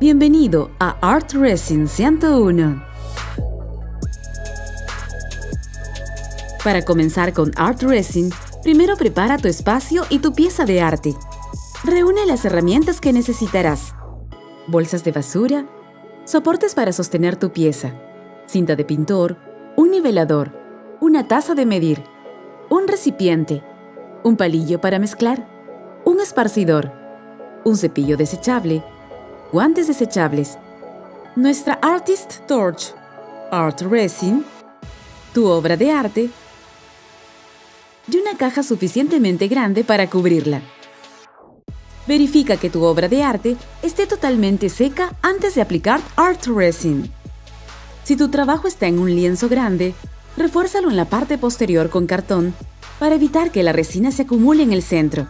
Bienvenido a Art Resin 101. Para comenzar con Art Resin, primero prepara tu espacio y tu pieza de arte. Reúne las herramientas que necesitarás. Bolsas de basura, soportes para sostener tu pieza, cinta de pintor, un nivelador, una taza de medir, un recipiente, un palillo para mezclar, un esparcidor, un cepillo desechable, guantes desechables, nuestra Artist Torch, Art Resin, tu obra de arte y una caja suficientemente grande para cubrirla. Verifica que tu obra de arte esté totalmente seca antes de aplicar Art Resin. Si tu trabajo está en un lienzo grande, refuérzalo en la parte posterior con cartón para evitar que la resina se acumule en el centro.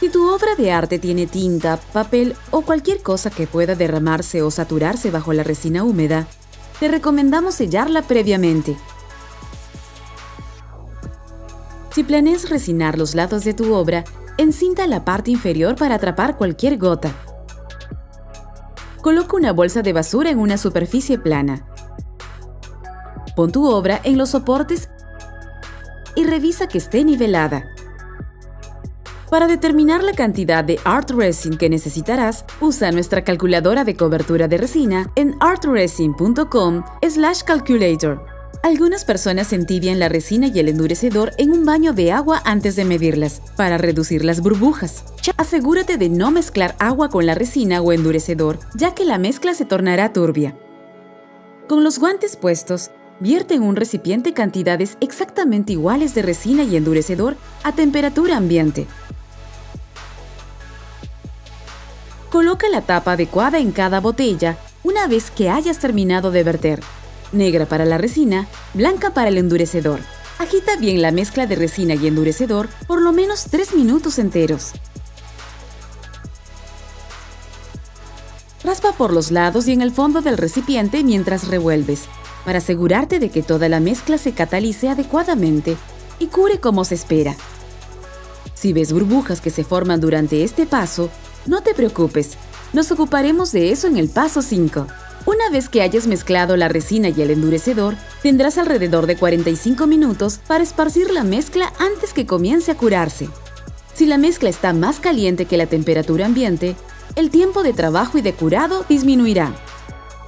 Si tu obra de arte tiene tinta, papel o cualquier cosa que pueda derramarse o saturarse bajo la resina húmeda, te recomendamos sellarla previamente. Si planeas resinar los lados de tu obra, encinta la parte inferior para atrapar cualquier gota. Coloca una bolsa de basura en una superficie plana. Pon tu obra en los soportes y revisa que esté nivelada. Para determinar la cantidad de art resin que necesitarás, usa nuestra calculadora de cobertura de resina en artresin.com/calculator. Algunas personas entibian la resina y el endurecedor en un baño de agua antes de medirlas, para reducir las burbujas. Asegúrate de no mezclar agua con la resina o endurecedor, ya que la mezcla se tornará turbia. Con los guantes puestos, vierte en un recipiente cantidades exactamente iguales de resina y endurecedor a temperatura ambiente. Coloca la tapa adecuada en cada botella una vez que hayas terminado de verter. Negra para la resina, blanca para el endurecedor. Agita bien la mezcla de resina y endurecedor por lo menos 3 minutos enteros. Raspa por los lados y en el fondo del recipiente mientras revuelves, para asegurarte de que toda la mezcla se catalice adecuadamente y cure como se espera. Si ves burbujas que se forman durante este paso, no te preocupes, nos ocuparemos de eso en el paso 5. Una vez que hayas mezclado la resina y el endurecedor, tendrás alrededor de 45 minutos para esparcir la mezcla antes que comience a curarse. Si la mezcla está más caliente que la temperatura ambiente, el tiempo de trabajo y de curado disminuirá.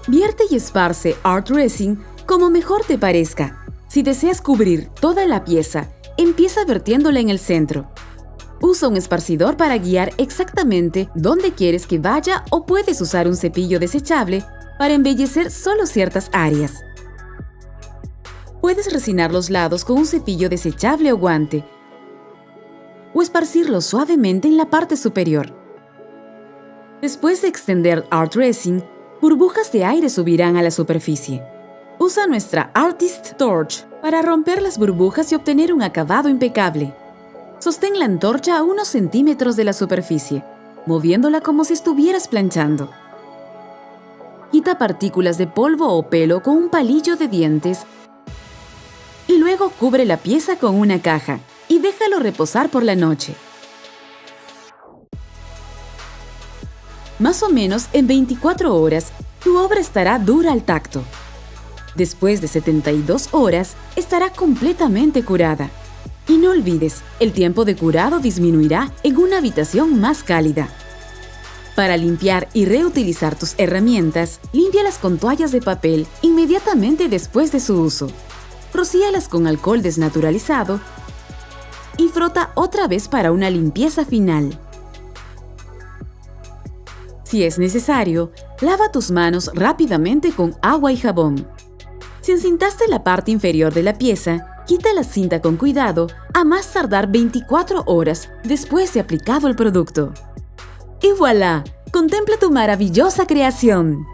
Vierte y esparce Art Resin como mejor te parezca. Si deseas cubrir toda la pieza, empieza vertiéndola en el centro. Usa un esparcidor para guiar exactamente dónde quieres que vaya o puedes usar un cepillo desechable para embellecer solo ciertas áreas. Puedes resinar los lados con un cepillo desechable o guante o esparcirlo suavemente en la parte superior. Después de extender Art Resin, burbujas de aire subirán a la superficie. Usa nuestra Artist Torch para romper las burbujas y obtener un acabado impecable. Sostén la antorcha a unos centímetros de la superficie, moviéndola como si estuvieras planchando. Quita partículas de polvo o pelo con un palillo de dientes y luego cubre la pieza con una caja y déjalo reposar por la noche. Más o menos en 24 horas, tu obra estará dura al tacto. Después de 72 horas, estará completamente curada. Y no olvides, el tiempo de curado disminuirá en una habitación más cálida. Para limpiar y reutilizar tus herramientas, límpialas con toallas de papel inmediatamente después de su uso. Rocíalas con alcohol desnaturalizado y frota otra vez para una limpieza final. Si es necesario, lava tus manos rápidamente con agua y jabón. Si encintaste la parte inferior de la pieza, Quita la cinta con cuidado a más tardar 24 horas después de aplicado el producto. Y voilà, contempla tu maravillosa creación.